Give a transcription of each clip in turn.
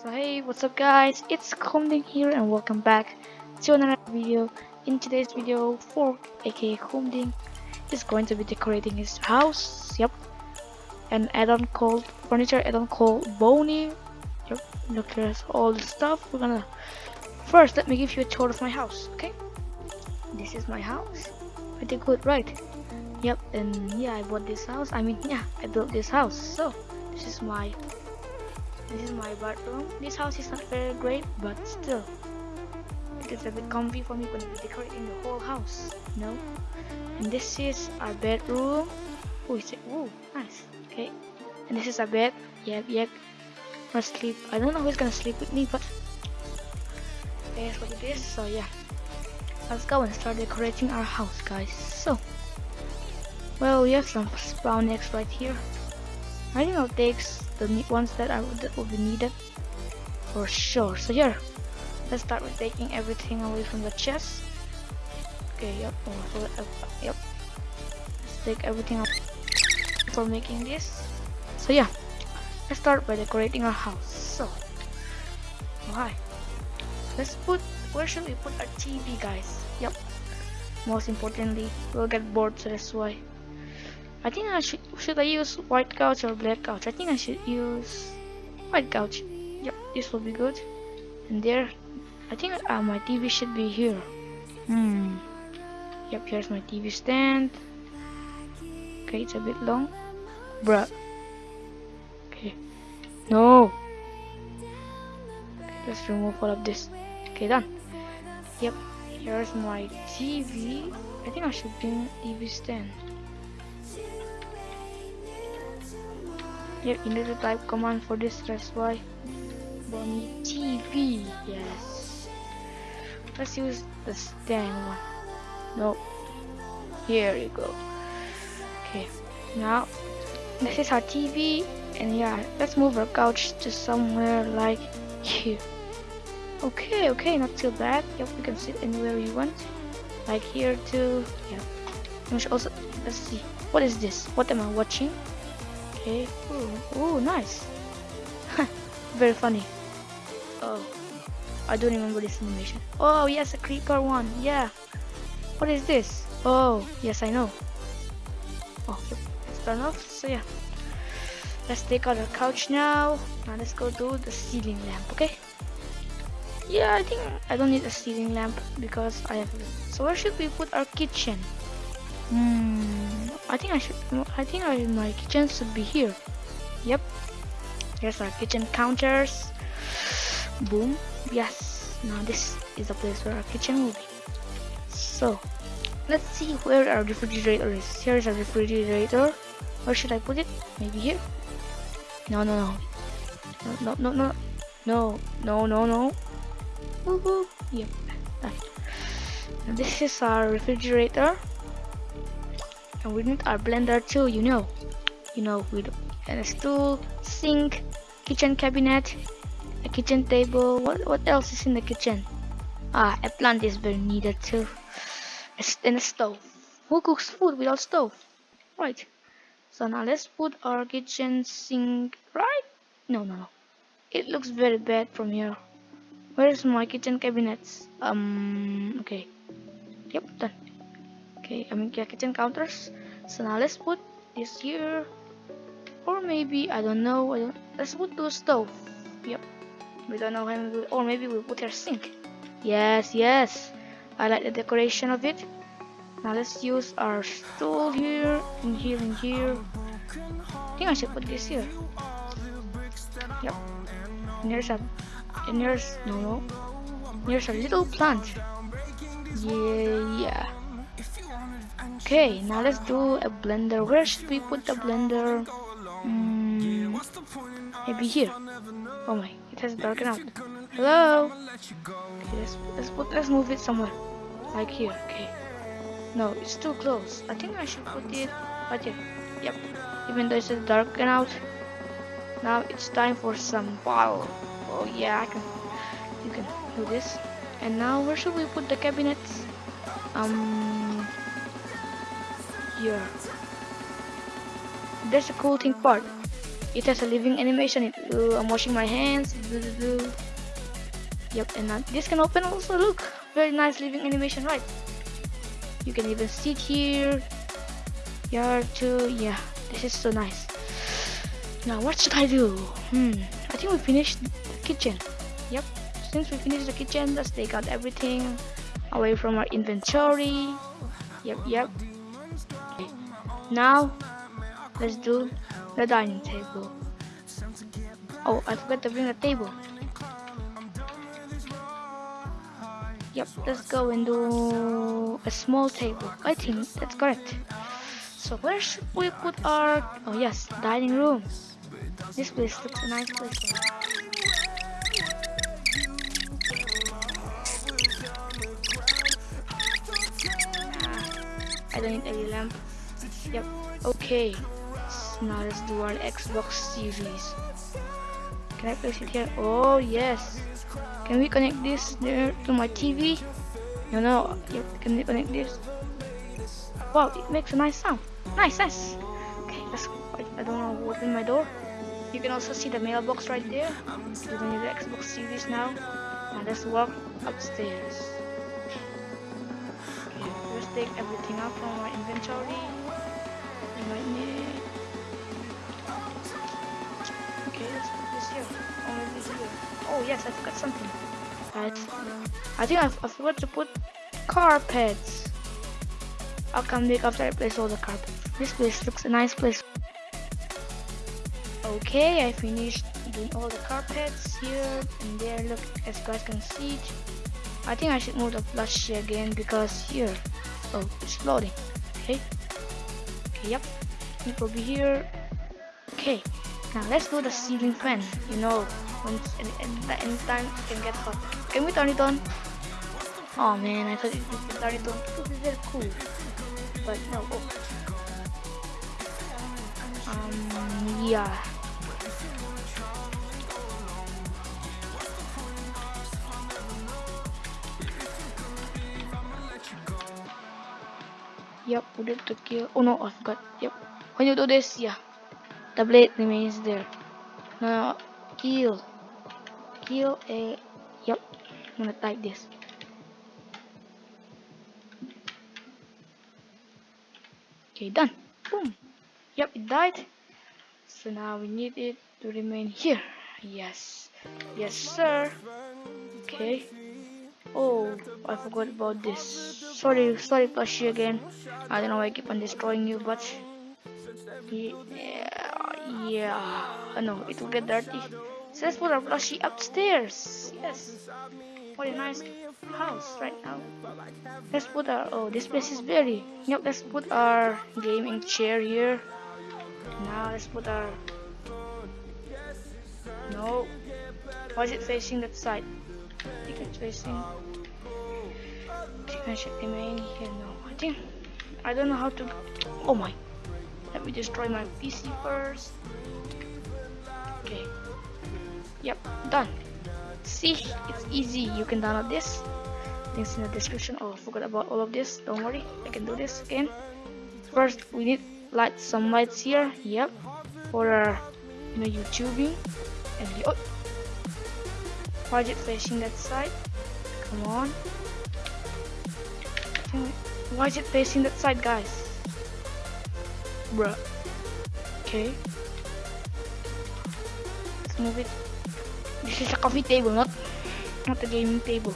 So hey, what's up guys? It's Homeding here and welcome back to another video. In today's video, Fork aka Homeding is going to be decorating his house. Yep. An add-on called furniture add-on called Boney. Yep, look at all the stuff. We're gonna first let me give you a tour of my house, okay? This is my house. Pretty good, right? Yep, and yeah, I bought this house. I mean, yeah, I built this house. So this is my this is my bathroom. This house is not very great, but still, it is a bit comfy for me when I'm decorating the whole house. Know. And this is our bedroom. Oh, it's oh nice. Okay. And this is our bed. Yep, yep. Gonna sleep. I don't know who's gonna sleep with me, but here's what it is. So yeah, let's go and start decorating our house, guys. So, well, we have some spawn eggs right here. I think I'll take the ones that are that will be needed for sure. So here, let's start with taking everything away from the chest. Okay, yep, oh, uh, yep. Let's take everything out for making this. So yeah, let's start by decorating our house. So, hi. Let's put where should we put our TV, guys? Yep. Most importantly, we'll get bored, so that's why. I think I should should I use white couch or black couch? I think I should use white couch. Yep, this will be good. And there, I think uh, my TV should be here. Hmm. Yep, here's my TV stand. Okay, it's a bit long. Bruh. Okay. No. Okay, let's remove all of this. Okay, done. Yep, here's my TV. I think I should bring TV stand. Yep, you need to type command for this, that's why. Bonnie TV, yes. Let's use the stand one. No. Here you go. Okay, now this is our TV, and yeah, let's move our couch to somewhere like here. Okay, okay, not too bad. Yep, we can sit anywhere we want. Like here too. Yeah. Also, let's see. What is this? What am I watching? Okay. Ooh, ooh nice. Very funny. Oh, I don't remember this animation. Oh, yes, a creeper one. Yeah. What is this? Oh, yes, I know. Oh, let's turn off. So yeah. Let's take out our couch now. Now let's go to the ceiling lamp, okay? Yeah, I think I don't need a ceiling lamp because I have. So where should we put our kitchen? Hmm, I think I should. I think I, my kitchen should be here. Yep. Here's our kitchen counters. Boom. Yes. Now this is the place where our kitchen will be. So, let's see where our refrigerator is. Here's our refrigerator. Where should I put it? Maybe here. No, no, no. No, no, no, no, no, no, no. Woohoo! Yep. This is our refrigerator and we need our blender too you know. You know we with a stool sink kitchen cabinet a kitchen table. What what else is in the kitchen? Ah a plant is very needed too. And a stove. Who cooks food without stove? Right. So now let's put our kitchen sink right? No no no. It looks very bad from here. Where's my kitchen cabinets? Um okay. Yep done okay I mean kitchen counters so now let's put this here or maybe I don't know I don't, let's put the stove. Yep. We don't know how or maybe we'll put our sink. Yes yes. I like the decoration of it. Now let's use our stool here and here and here. I think I should put this here. Yep. And here's a and here's no no. Here's a little plant. Yeah yeah Okay, now let's do a blender. Where should we put the blender? Mm, maybe here. Oh my, it has darkened out. Hello? Okay, let's, let's, put, let's move it somewhere. Like here, okay. No, it's too close. I think I should put it right here. Yep. Even though it's darkened out. Now it's time for some power. Oh yeah, I can. You can do this. And now where should we put the cabinets? Um, here. There's a cool thing part. it has a living animation. Uh, I'm washing my hands. Blah, blah, blah. yep and uh, this can open also. Look very nice living animation right? You can even sit here. Here too. Yeah this is so nice. Now what should I do? Hmm I think we finished the kitchen. Yep since we finished the kitchen let's take out everything away from our inventory. Yep yep. Now let's do the dining table. Oh I forgot to bring a table. Yep let's go and do a small table. I think that's correct. So where should we put our oh yes dining room. This place looks a nice place. Ah, I don't need any lamp yep. Okay. Now let's do our Xbox series. Can I place it here? Oh yes. Can we connect this there to my TV no no. Yep, can we connect this? Wow it makes a nice sound. Nice nice okay let's I don't know in my door. You can also see the mailbox right there. We don't need the Xbox series now. Now let's walk upstairs. Okay let's take everything out from our inventory we might need Okay, let's put this here. Or maybe here. Oh yes, I forgot something. Right. I think I, I forgot to put carpets. I'll come back after I place all the carpets. This place looks a nice place. Okay, I finished doing all the carpets here and there. Look, as you guys can see. it. I think I should move the plushie again because here. Oh, it's loading. Okay. Yep. It will be here. Okay. Now let's do the ceiling fan. You know, when any, any, time it can get hot. Can we turn it on? Oh man, I thought it would turn it on. Would be very cool. But no. Oh. Um, yeah. Yep, put it to kill. Oh no, I forgot. Yep. When you do this, yeah, the blade remains there. Now, kill. Kill a. Yep, I'm gonna type this. Okay, done. Boom. Yep, it died. So now we need it to remain here. Yes. Yes, sir. Okay. I forgot about this. Sorry, sorry, Plushie again. I don't know why I keep on destroying you, but yeah, yeah. No, it will get dirty. So let's put our plushie upstairs. Yes. What a nice house right now. Let's put our oh this place is very yep let's put our gaming chair here. Now let's put our no why is it facing that side? I think it's facing remain here no I think I don't know how to oh my. Let me destroy my PC first. Okay. Yep done. See it's easy. You can download this. Links in the description. Oh I forgot about all of this. Don't worry. I can do this again. First we need light some lights here. Yep. For our you know YouTubing. And the, oh. Is facing that side. Come on why is it facing that side guys bruh okay let's move it this is a coffee table, not not a gaming table.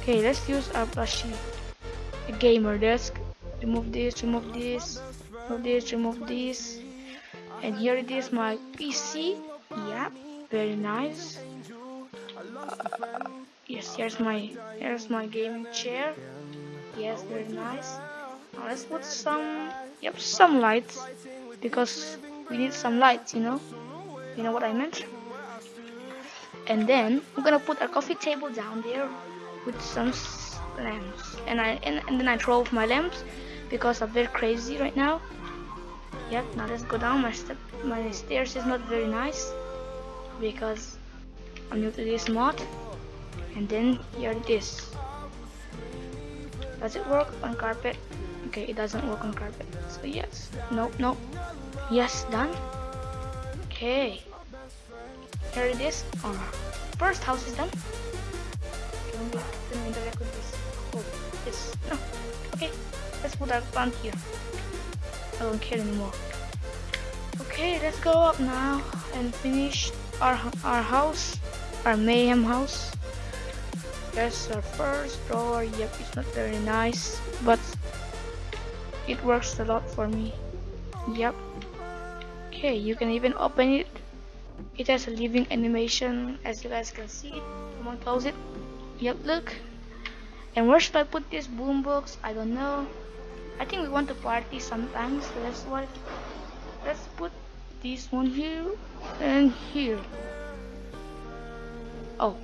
Okay, let's use our plushie. A gamer desk. Remove this, remove this, remove this, remove this. And here it is, my PC. Yeah, very nice. Uh, yes, here's my here's my gaming chair. Yes, very nice. Now let's put some yep some lights because we need some lights, you know. You know what I meant? and then I'm gonna put a coffee table down there with some lamps and I and, and then I throw off my lamps because I'm very crazy right now yep now let's go down my step my stairs is not very nice because I'm new to this mod and then here it is does it work on carpet okay it doesn't work on carpet so yes nope nope yes done Okay. Here it is. Our first house is done. Oh, this. No. Okay. Let's put our plant here. I don't care anymore. Okay, let's go up now and finish our our house, our mayhem house. There's our first door. Yep, it's not very nice, but it works a lot for me. Yep. Okay, you can even open it. It has a living animation, as you guys can see. Come on, close it. Yep, look. And where should I put this boombox? I don't know. I think we want to party sometimes, so that's why. Let's put this one here and here. Oh.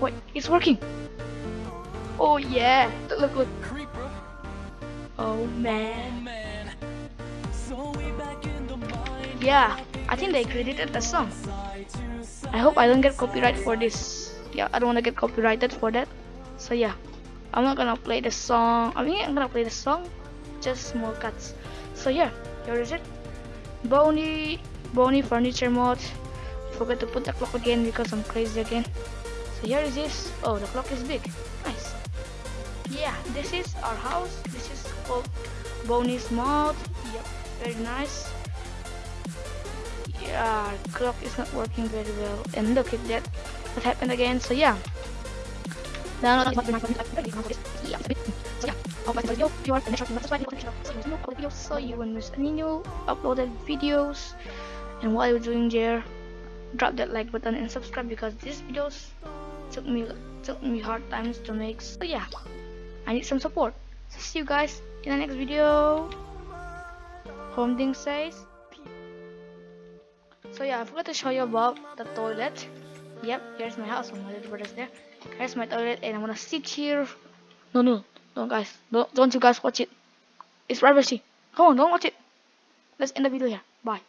Wait, it's working. Oh yeah, look, look. Oh man. Yeah, I think they credited the song. I hope I don't get copyright for this. Yeah, I don't want to get copyrighted for that. So yeah, I'm not gonna play the song. I mean, I'm gonna play the song, just small cuts. So yeah, here is it. Bonnie, Bonnie furniture mod. Forgot to put the clock again because I'm crazy again. So here is this. Oh, the clock is big. Nice. Yeah, this is our house. This is called Bonnie's mod. Yep, very nice yeah clock is not working very well and look at that what happened again so yeah download so yeah hope you video if you are finished subscribe videos so you won't miss any new uploaded videos and while you're doing there drop that like button and subscribe because these videos took me took me hard times to make so yeah I need some support so see you guys in the next video Home says so yeah, I forgot to show you about the toilet. Yep, here's my house. My little brother's there. Here's my toilet, and I'm gonna sit here. No, no, don't guys, don't, don't you guys watch it. It's privacy. Come on, don't watch it. Let's end the video here. Bye.